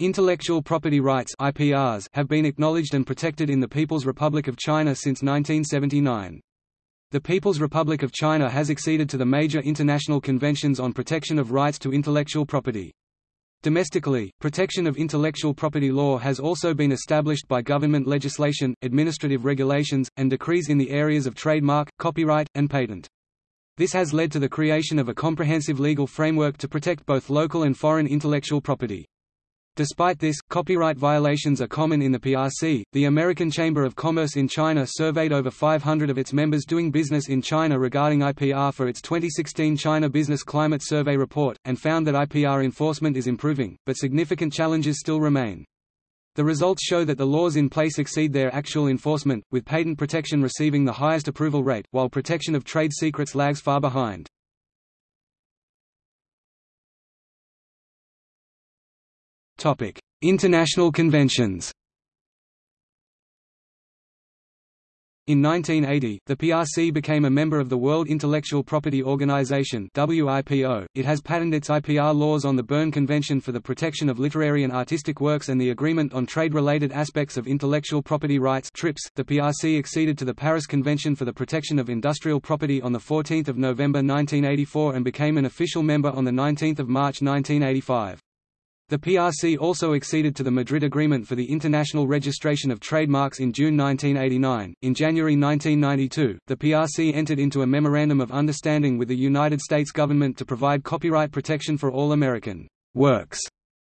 Intellectual property rights IPRs have been acknowledged and protected in the People's Republic of China since 1979. The People's Republic of China has acceded to the major international conventions on protection of rights to intellectual property. Domestically, protection of intellectual property law has also been established by government legislation, administrative regulations, and decrees in the areas of trademark, copyright, and patent. This has led to the creation of a comprehensive legal framework to protect both local and foreign intellectual property. Despite this, copyright violations are common in the PRC. The American Chamber of Commerce in China surveyed over 500 of its members doing business in China regarding IPR for its 2016 China Business Climate Survey report, and found that IPR enforcement is improving, but significant challenges still remain. The results show that the laws in place exceed their actual enforcement, with patent protection receiving the highest approval rate, while protection of trade secrets lags far behind. Topic: International conventions. In 1980, the PRC became a member of the World Intellectual Property Organization (WIPO). It has patented its IPR laws on the Berne Convention for the protection of literary and artistic works and the Agreement on Trade-related Aspects of Intellectual Property Rights (TRIPS). The PRC acceded to the Paris Convention for the Protection of Industrial Property on the 14th of November 1984 and became an official member on the 19th of March 1985. The PRC also acceded to the Madrid Agreement for the International Registration of Trademarks in June 1989. In January 1992, the PRC entered into a Memorandum of Understanding with the United States government to provide copyright protection for all American works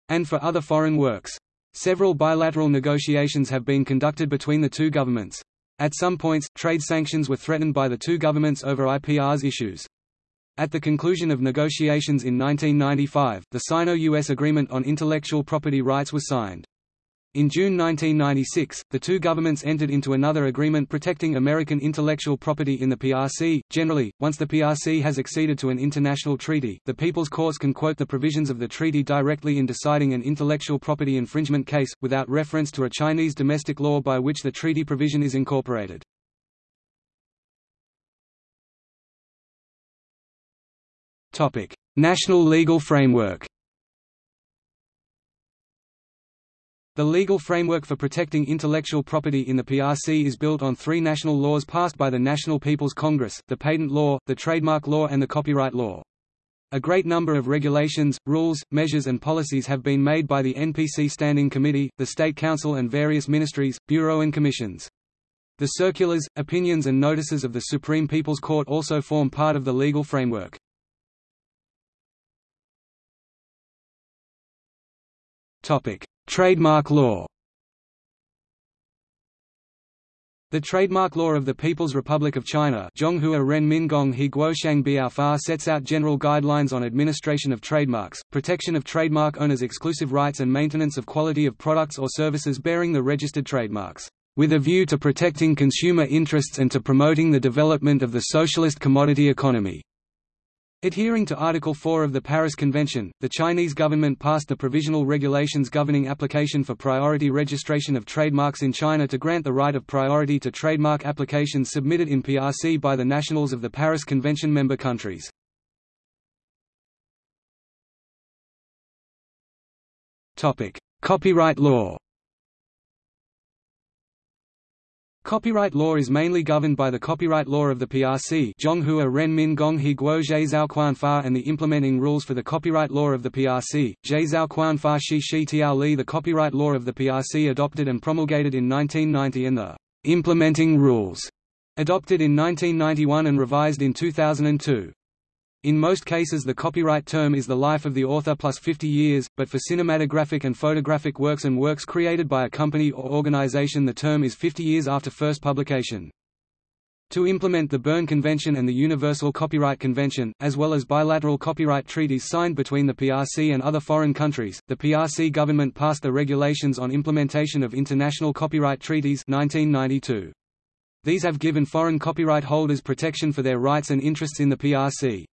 and for other foreign works. Several bilateral negotiations have been conducted between the two governments. At some points, trade sanctions were threatened by the two governments over IPR's issues. At the conclusion of negotiations in 1995, the Sino-US Agreement on Intellectual Property Rights was signed. In June 1996, the two governments entered into another agreement protecting American intellectual property in the PRC. Generally, once the PRC has acceded to an international treaty, the People's Courts can quote the provisions of the treaty directly in deciding an intellectual property infringement case, without reference to a Chinese domestic law by which the treaty provision is incorporated. Topic: National legal framework. The legal framework for protecting intellectual property in the PRC is built on three national laws passed by the National People's Congress, the Patent Law, the Trademark Law and the Copyright Law. A great number of regulations, rules, measures and policies have been made by the NPC Standing Committee, the State Council and various ministries, bureau and commissions. The circulars, opinions and notices of the Supreme People's Court also form part of the legal framework. Topic: Trademark law. The trademark law of the People's Republic of China sets out general guidelines on administration of trademarks, protection of trademark owners' exclusive rights and maintenance of quality of products or services bearing the registered trademarks, with a view to protecting consumer interests and to promoting the development of the socialist commodity economy. Adhering to Article 4 of the Paris Convention, the Chinese government passed the provisional regulations governing application for priority registration of trademarks in China to grant the right of priority to trademark applications submitted in PRC by the nationals of the Paris Convention member countries. Copyright law Copyright law is mainly governed by the copyright law of the PRC Zhonghua Renmin Guo Zhe and the implementing rules for the copyright law of the PRC, Zhe Zhaoquanfa Shi Shi Tiao Li The copyright law of the PRC adopted and promulgated in 1990 and the implementing rules adopted in 1991 and revised in 2002. In most cases the copyright term is the life of the author plus 50 years, but for cinematographic and photographic works and works created by a company or organization the term is 50 years after first publication. To implement the Berne Convention and the Universal Copyright Convention, as well as bilateral copyright treaties signed between the PRC and other foreign countries, the PRC government passed the Regulations on Implementation of International Copyright Treaties 1992. These have given foreign copyright holders protection for their rights and interests in the PRC.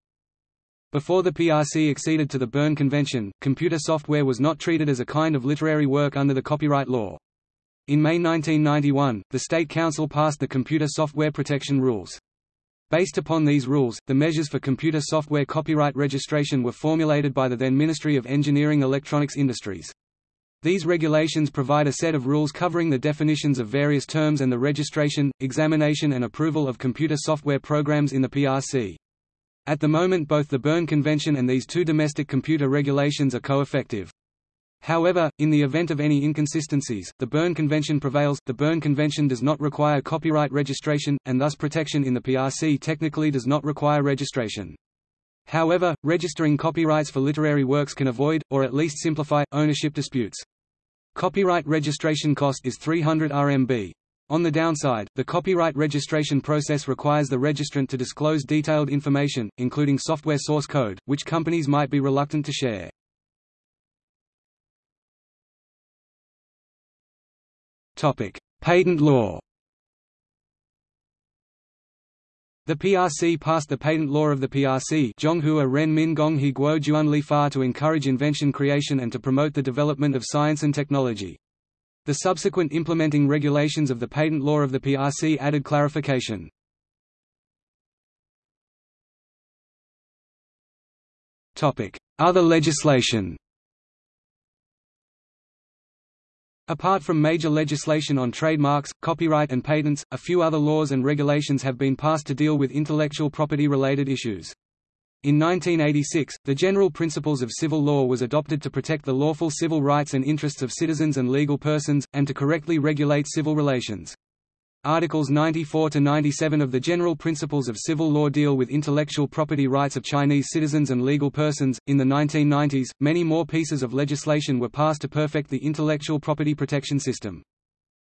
Before the PRC acceded to the Berne Convention, computer software was not treated as a kind of literary work under the copyright law. In May 1991, the State Council passed the Computer Software Protection Rules. Based upon these rules, the measures for computer software copyright registration were formulated by the then Ministry of Engineering Electronics Industries. These regulations provide a set of rules covering the definitions of various terms and the registration, examination and approval of computer software programs in the PRC. At the moment both the Berne Convention and these two domestic computer regulations are co-effective. However, in the event of any inconsistencies, the Berne Convention prevails. The Berne Convention does not require copyright registration, and thus protection in the PRC technically does not require registration. However, registering copyrights for literary works can avoid, or at least simplify, ownership disputes. Copyright registration cost is 300 RMB. On the downside, the copyright registration process requires the registrant to disclose detailed information, including software source code, which companies might be reluctant to share. Topic: Patent law The PRC passed the patent law of the PRC Fa to encourage invention creation and to promote the development of science and technology. The subsequent implementing regulations of the patent law of the PRC added clarification. Other legislation Apart from major legislation on trademarks, copyright and patents, a few other laws and regulations have been passed to deal with intellectual property-related issues. In 1986, the General Principles of Civil Law was adopted to protect the lawful civil rights and interests of citizens and legal persons, and to correctly regulate civil relations. Articles 94 to 97 of the General Principles of Civil Law deal with intellectual property rights of Chinese citizens and legal persons. In the 1990s, many more pieces of legislation were passed to perfect the intellectual property protection system.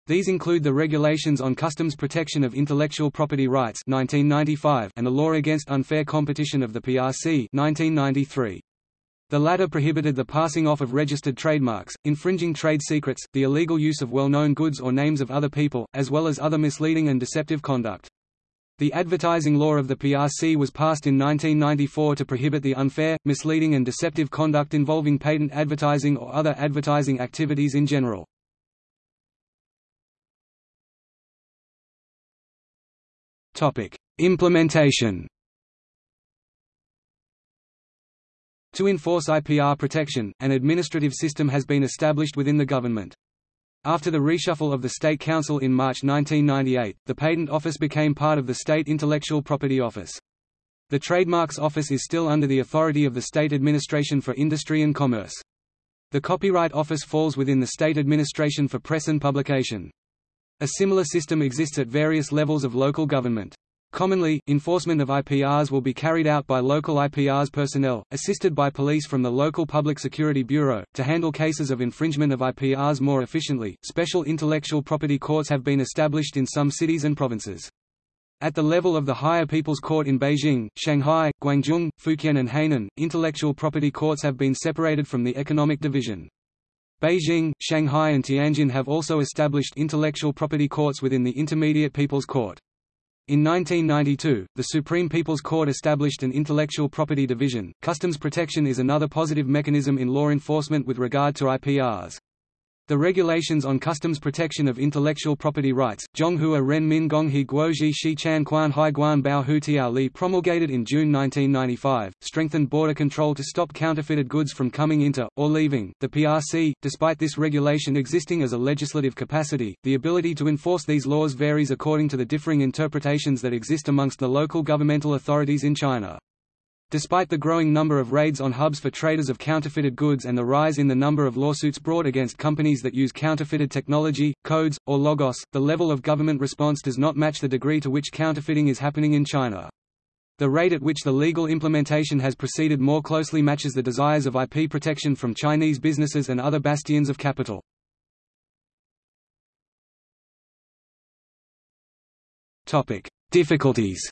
These include the Regulations on Customs Protection of Intellectual Property Rights 1995 and the Law Against Unfair Competition of the PRC 1993. The latter prohibited the passing off of registered trademarks, infringing trade secrets, the illegal use of well-known goods or names of other people, as well as other misleading and deceptive conduct. The advertising law of the PRC was passed in 1994 to prohibit the unfair, misleading and deceptive conduct involving patent advertising or other advertising activities in general. Implementation To enforce IPR protection, an administrative system has been established within the government. After the reshuffle of the State Council in March 1998, the Patent Office became part of the State Intellectual Property Office. The Trademarks Office is still under the authority of the State Administration for Industry and Commerce. The Copyright Office falls within the State Administration for Press and Publication. A similar system exists at various levels of local government. Commonly, enforcement of IPRs will be carried out by local IPRs personnel, assisted by police from the local Public Security Bureau. To handle cases of infringement of IPRs more efficiently, special intellectual property courts have been established in some cities and provinces. At the level of the Higher People's Court in Beijing, Shanghai, Guangzhou, Fujian and Hainan, intellectual property courts have been separated from the economic division. Beijing, Shanghai and Tianjin have also established intellectual property courts within the Intermediate People's Court. In 1992, the Supreme People's Court established an intellectual property division. Customs protection is another positive mechanism in law enforcement with regard to IPRs. The regulations on customs protection of intellectual property rights, Zhonghua Ren Min Gonghe Guozhi Shi Chan Quan Hai Guan Bao Hu Tiao Li promulgated in June 1995, strengthened border control to stop counterfeited goods from coming into, or leaving, the PRC. Despite this regulation existing as a legislative capacity, the ability to enforce these laws varies according to the differing interpretations that exist amongst the local governmental authorities in China. Despite the growing number of raids on hubs for traders of counterfeited goods and the rise in the number of lawsuits brought against companies that use counterfeited technology, codes, or logos, the level of government response does not match the degree to which counterfeiting is happening in China. The rate at which the legal implementation has proceeded more closely matches the desires of IP protection from Chinese businesses and other bastions of capital. Difficulties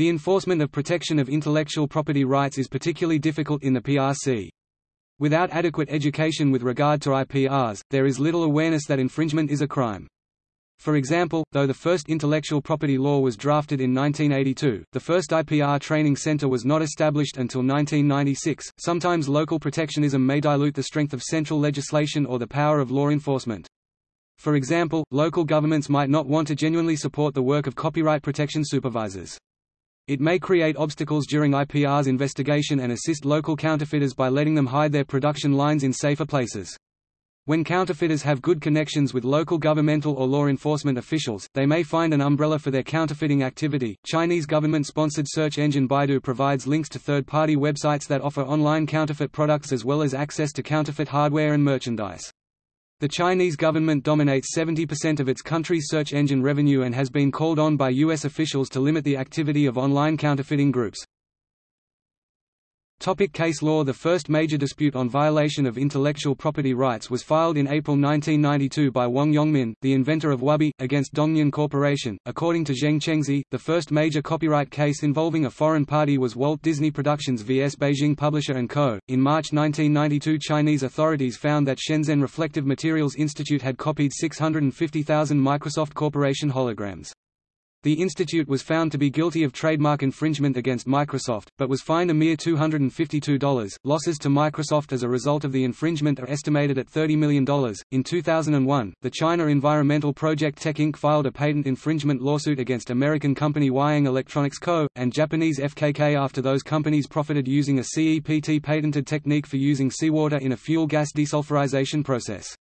The enforcement of protection of intellectual property rights is particularly difficult in the PRC. Without adequate education with regard to IPRs, there is little awareness that infringement is a crime. For example, though the first intellectual property law was drafted in 1982, the first IPR training center was not established until 1996. Sometimes local protectionism may dilute the strength of central legislation or the power of law enforcement. For example, local governments might not want to genuinely support the work of copyright protection supervisors. It may create obstacles during IPR's investigation and assist local counterfeiters by letting them hide their production lines in safer places. When counterfeiters have good connections with local governmental or law enforcement officials, they may find an umbrella for their counterfeiting activity. Chinese government sponsored search engine Baidu provides links to third party websites that offer online counterfeit products as well as access to counterfeit hardware and merchandise. The Chinese government dominates 70% of its country's search engine revenue and has been called on by U.S. officials to limit the activity of online counterfeiting groups. Topic case law The first major dispute on violation of intellectual property rights was filed in April 1992 by Wang Yongmin, the inventor of Wubi, against Dongyun Corporation. According to Zheng Chengsi, the first major copyright case involving a foreign party was Walt Disney Productions vs Beijing Publisher & Co. In March 1992 Chinese authorities found that Shenzhen Reflective Materials Institute had copied 650,000 Microsoft Corporation holograms. The institute was found to be guilty of trademark infringement against Microsoft, but was fined a mere $252. Losses to Microsoft as a result of the infringement are estimated at $30 million. In 2001, the China Environmental Project Tech Inc. filed a patent infringement lawsuit against American company Huaying Electronics Co., and Japanese FKK after those companies profited using a CEPT patented technique for using seawater in a flue gas desulfurization process.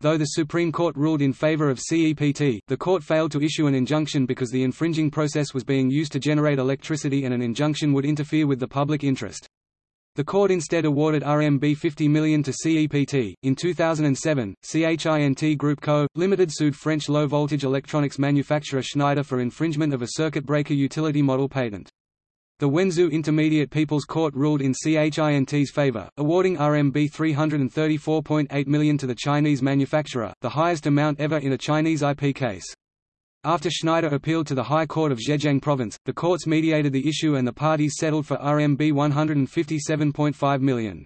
Though the Supreme Court ruled in favor of CEPT, the court failed to issue an injunction because the infringing process was being used to generate electricity and an injunction would interfere with the public interest. The court instead awarded RMB 50 million to CEPT. In 2007, CHINT Group Co. Limited sued French low-voltage electronics manufacturer Schneider for infringement of a circuit breaker utility model patent. The Wenzhou Intermediate People's Court ruled in CHINT's favor, awarding RMB 334.8 million to the Chinese manufacturer, the highest amount ever in a Chinese IP case. After Schneider appealed to the High Court of Zhejiang Province, the courts mediated the issue and the parties settled for RMB 157.5 million.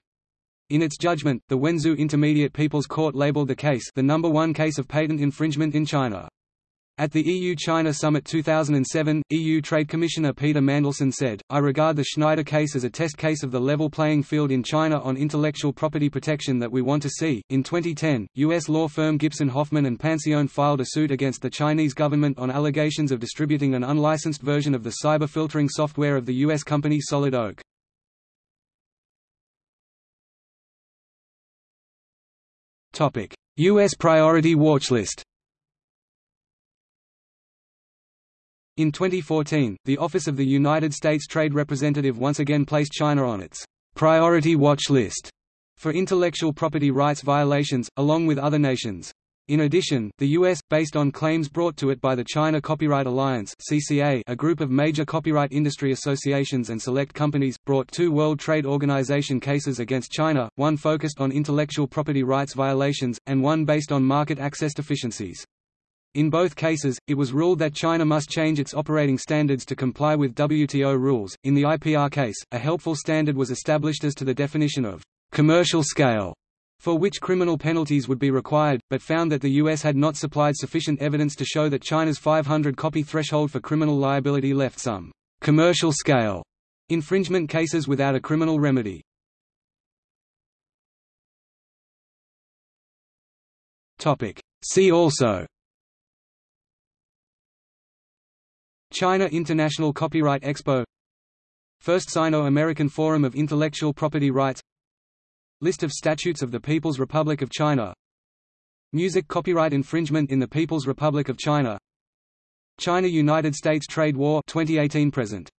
In its judgment, the Wenzhou Intermediate People's Court labeled the case the number one case of patent infringement in China. At the EU-China Summit 2007, EU Trade Commissioner Peter Mandelson said, I regard the Schneider case as a test case of the level playing field in China on intellectual property protection that we want to see. In 2010, U.S. law firm Gipson Hoffman and Pancione filed a suit against the Chinese government on allegations of distributing an unlicensed version of the cyber filtering software of the U.S. company Solid Oak. U.S. priority watchlist In 2014, the Office of the United States Trade Representative once again placed China on its priority watch list for intellectual property rights violations, along with other nations. In addition, the U.S., based on claims brought to it by the China Copyright Alliance (CCA), a group of major copyright industry associations and select companies, brought two World Trade Organization cases against China, one focused on intellectual property rights violations, and one based on market access deficiencies. In both cases, it was ruled that China must change its operating standards to comply with WTO rules. In the IPR case, a helpful standard was established as to the definition of commercial scale, for which criminal penalties would be required, but found that the U.S. had not supplied sufficient evidence to show that China's 500 copy threshold for criminal liability left some commercial scale infringement cases without a criminal remedy. See also China International Copyright Expo. First Sino-American Forum of Intellectual Property Rights. List of statutes of the People's Republic of China. Music copyright infringement in the People's Republic of China. China–United States trade war 2018 present